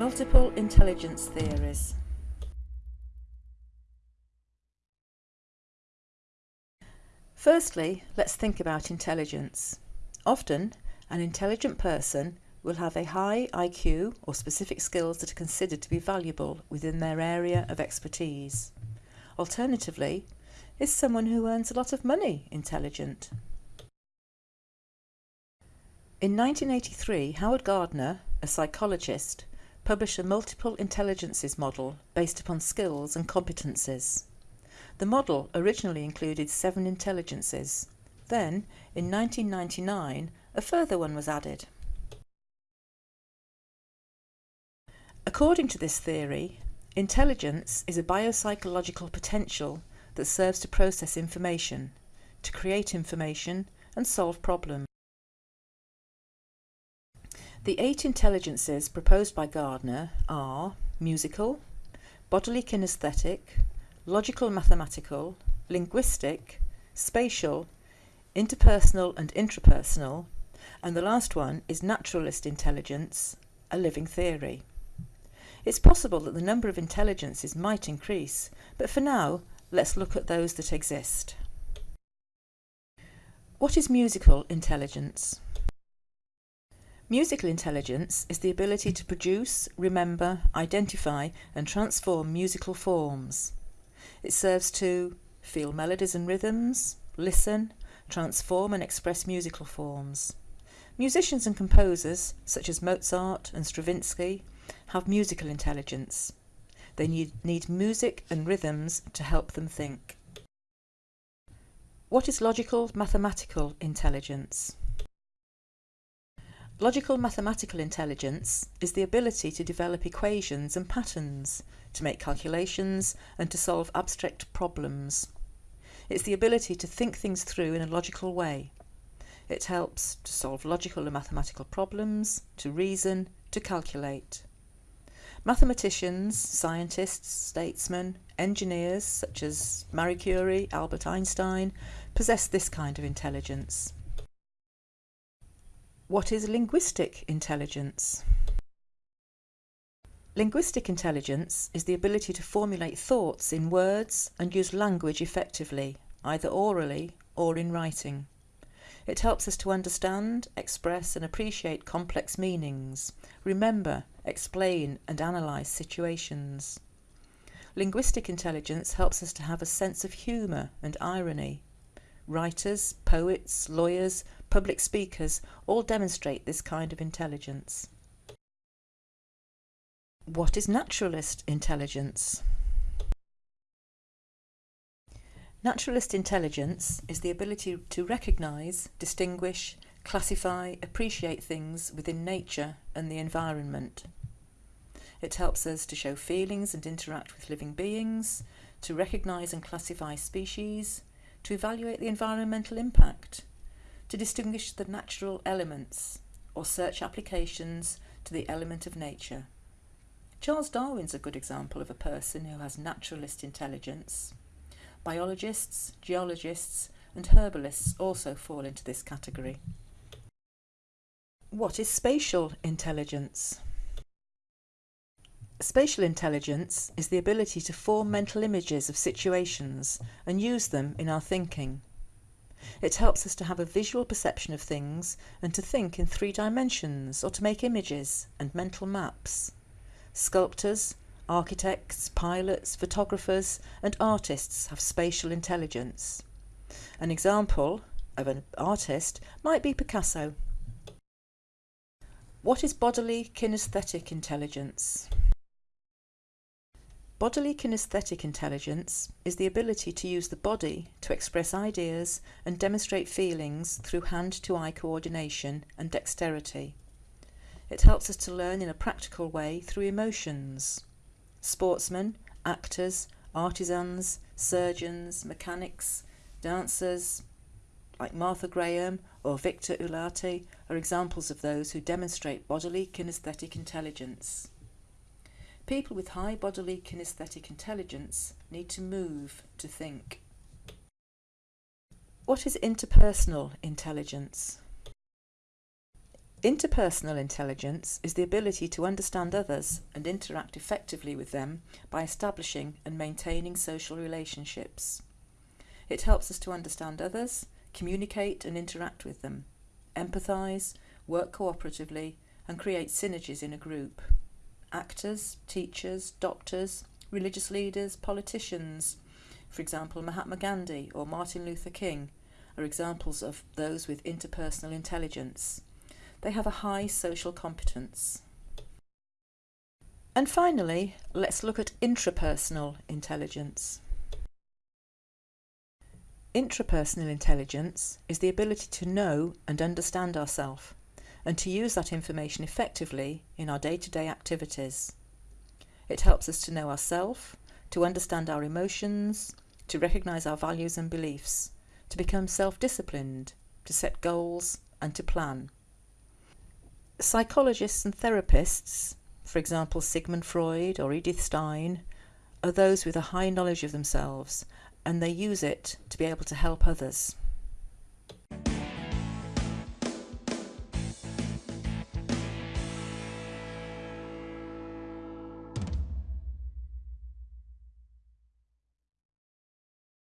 Multiple intelligence theories. Firstly, let's think about intelligence. Often, an intelligent person will have a high IQ or specific skills that are considered to be valuable within their area of expertise. Alternatively, is someone who earns a lot of money intelligent? In 1983, Howard Gardner, a psychologist, published a multiple intelligences model based upon skills and competences. The model originally included seven intelligences. Then, in 1999, a further one was added. According to this theory, intelligence is a biopsychological potential that serves to process information, to create information and solve problems. The eight intelligences proposed by Gardner are musical, bodily kinesthetic, logical mathematical, linguistic, spatial, interpersonal and intrapersonal, and the last one is naturalist intelligence, a living theory. It's possible that the number of intelligences might increase, but for now, let's look at those that exist. What is musical intelligence? Musical intelligence is the ability to produce, remember, identify and transform musical forms. It serves to feel melodies and rhythms, listen, transform and express musical forms. Musicians and composers, such as Mozart and Stravinsky, have musical intelligence. They need, need music and rhythms to help them think. What is logical mathematical intelligence? Logical mathematical intelligence is the ability to develop equations and patterns, to make calculations and to solve abstract problems. It's the ability to think things through in a logical way. It helps to solve logical and mathematical problems, to reason, to calculate. Mathematicians, scientists, statesmen, engineers such as Marie Curie, Albert Einstein possess this kind of intelligence. What is linguistic intelligence? Linguistic intelligence is the ability to formulate thoughts in words and use language effectively, either orally or in writing. It helps us to understand, express and appreciate complex meanings, remember, explain and analyse situations. Linguistic intelligence helps us to have a sense of humour and irony. Writers, poets, lawyers, public speakers all demonstrate this kind of intelligence. What is naturalist intelligence? Naturalist intelligence is the ability to recognise, distinguish, classify, appreciate things within nature and the environment. It helps us to show feelings and interact with living beings, to recognise and classify species, to evaluate the environmental impact, to distinguish the natural elements or search applications to the element of nature. Charles Darwin's a good example of a person who has naturalist intelligence. Biologists, geologists and herbalists also fall into this category. What is spatial intelligence? Spatial intelligence is the ability to form mental images of situations and use them in our thinking. It helps us to have a visual perception of things and to think in three dimensions or to make images and mental maps. Sculptors, architects, pilots, photographers and artists have spatial intelligence. An example of an artist might be Picasso. What is bodily kinesthetic intelligence? Bodily kinesthetic intelligence is the ability to use the body to express ideas and demonstrate feelings through hand-to-eye coordination and dexterity. It helps us to learn in a practical way through emotions. Sportsmen, actors, artisans, surgeons, mechanics, dancers, like Martha Graham or Victor Ullate, are examples of those who demonstrate bodily kinesthetic intelligence. People with high bodily kinesthetic intelligence need to move to think. What is interpersonal intelligence? Interpersonal intelligence is the ability to understand others and interact effectively with them by establishing and maintaining social relationships. It helps us to understand others, communicate and interact with them, empathise, work cooperatively and create synergies in a group. Actors, teachers, doctors, religious leaders, politicians, for example Mahatma Gandhi or Martin Luther King, are examples of those with interpersonal intelligence. They have a high social competence. And finally, let's look at intrapersonal intelligence. Intrapersonal intelligence is the ability to know and understand ourselves and to use that information effectively in our day-to-day -day activities. It helps us to know ourselves, to understand our emotions, to recognise our values and beliefs, to become self-disciplined, to set goals and to plan. Psychologists and therapists, for example Sigmund Freud or Edith Stein, are those with a high knowledge of themselves and they use it to be able to help others.